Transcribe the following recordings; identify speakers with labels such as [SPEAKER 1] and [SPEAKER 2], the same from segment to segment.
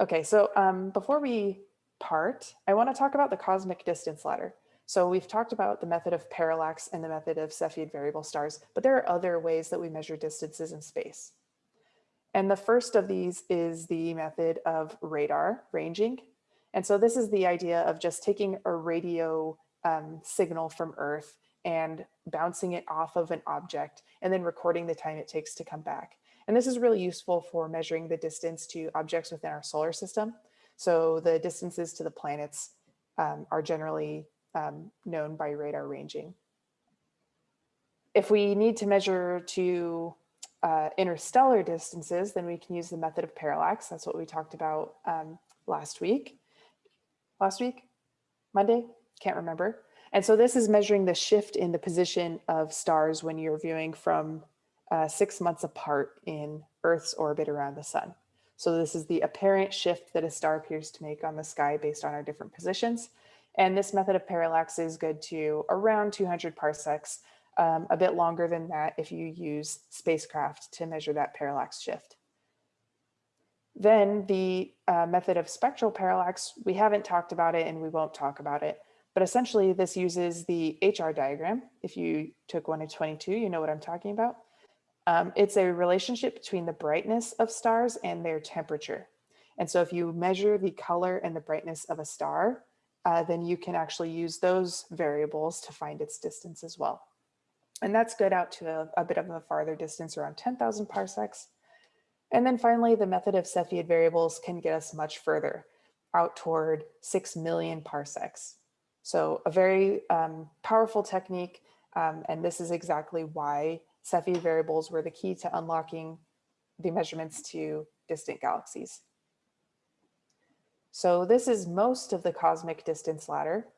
[SPEAKER 1] Okay, so um, before we part, I want to talk about the cosmic distance ladder. So we've talked about the method of parallax and the method of Cepheid variable stars, but there are other ways that we measure distances in space. And the first of these is the method of radar ranging. And so this is the idea of just taking a radio um, signal from Earth and bouncing it off of an object and then recording the time it takes to come back. And this is really useful for measuring the distance to objects within our solar system. So the distances to the planets um, are generally um, known by radar ranging. If we need to measure to uh, interstellar distances, then we can use the method of parallax. That's what we talked about um, last week. Last week? Monday? Can't remember. And so this is measuring the shift in the position of stars when you're viewing from uh, six months apart in Earth's orbit around the sun. So this is the apparent shift that a star appears to make on the sky based on our different positions. And this method of parallax is good to around 200 parsecs, um, a bit longer than that if you use spacecraft to measure that parallax shift. Then the uh, method of spectral parallax, we haven't talked about it and we won't talk about it, but essentially this uses the HR diagram. If you took one of 22, you know what I'm talking about. Um, it's a relationship between the brightness of stars and their temperature. And so if you measure the color and the brightness of a star, uh, then you can actually use those variables to find its distance as well. And that's good out to a, a bit of a farther distance, around 10,000 parsecs. And then finally, the method of Cepheid variables can get us much further, out toward 6 million parsecs. So a very um, powerful technique, um, and this is exactly why Cepheid variables were the key to unlocking the measurements to distant galaxies. So this is most of the cosmic distance ladder.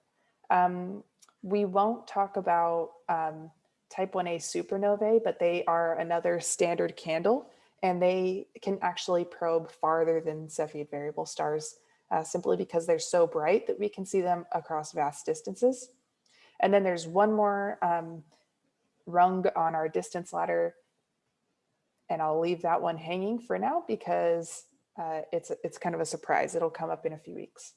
[SPEAKER 1] Um, we won't talk about um, type 1a supernovae, but they are another standard candle and they can actually probe farther than Cepheid variable stars uh, simply because they're so bright that we can see them across vast distances. And then there's one more um, rung on our distance ladder. And I'll leave that one hanging for now because uh, it's, it's kind of a surprise. It'll come up in a few weeks.